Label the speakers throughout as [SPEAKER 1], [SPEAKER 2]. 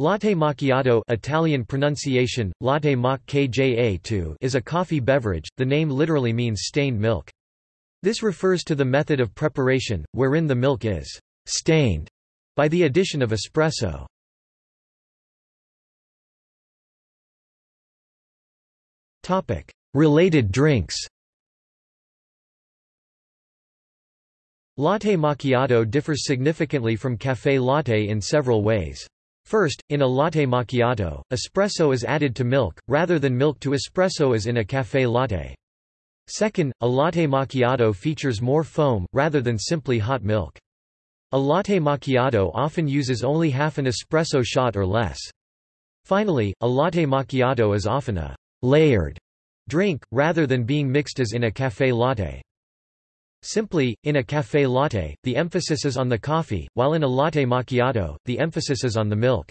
[SPEAKER 1] Latte macchiato Italian pronunciation, latte mac kja is a coffee beverage, the name literally means stained milk. This refers to the method of preparation, wherein the milk is «stained» by the addition of espresso. Related drinks Latte macchiato differs significantly from café latte in several ways. First, in a latte macchiato, espresso is added to milk, rather than milk to espresso as in a café latte. Second, a latte macchiato features more foam, rather than simply hot milk. A latte macchiato often uses only half an espresso shot or less. Finally, a latte macchiato is often a layered drink, rather than being mixed as in a café latte. Simply, in a café latte, the emphasis is on the coffee, while in a latte macchiato, the emphasis is on the milk.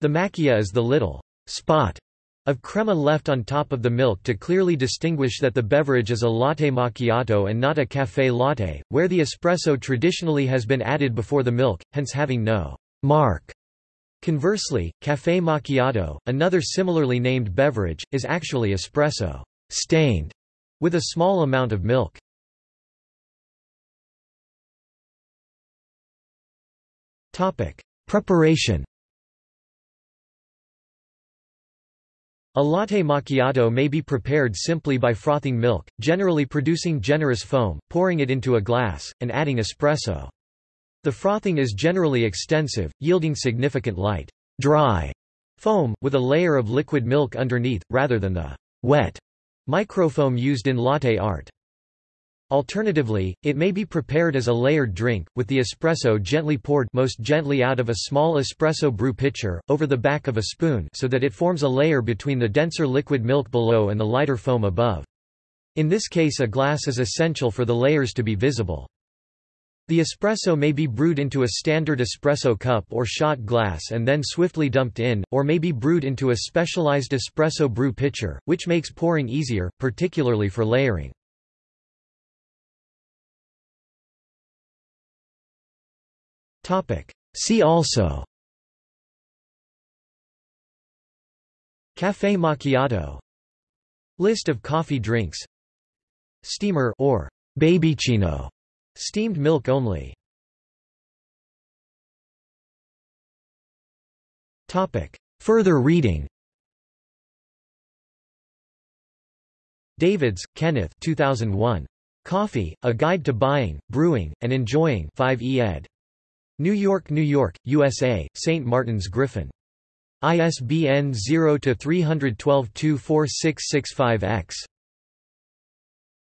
[SPEAKER 1] The macchia is the little spot of crema left on top of the milk to clearly distinguish that the beverage is a latte macchiato and not a café latte, where the espresso traditionally has been added before the milk, hence having no mark. Conversely, café macchiato, another similarly named beverage, is actually espresso stained with a small amount of milk. Preparation A latte macchiato may be prepared simply by frothing milk, generally producing generous foam, pouring it into a glass, and adding espresso. The frothing is generally extensive, yielding significant light, dry foam, with a layer of liquid milk underneath, rather than the wet microfoam used in latte art. Alternatively, it may be prepared as a layered drink, with the espresso gently poured most gently out of a small espresso brew pitcher, over the back of a spoon so that it forms a layer between the denser liquid milk below and the lighter foam above. In this case a glass is essential for the layers to be visible. The espresso may be brewed into a standard espresso cup or shot glass and then swiftly dumped in, or may be brewed into a specialized espresso brew pitcher, which makes pouring easier, particularly for layering. See also. Café macchiato. List of coffee drinks. Steamer or babycino steamed milk only. Topic. Further reading. Davids, Kenneth 2001. Coffee, A Guide to Buying, Brewing, and Enjoying. 5e ed. New York, New York, USA, St. Martin's Griffin. ISBN 0-312-24665-X.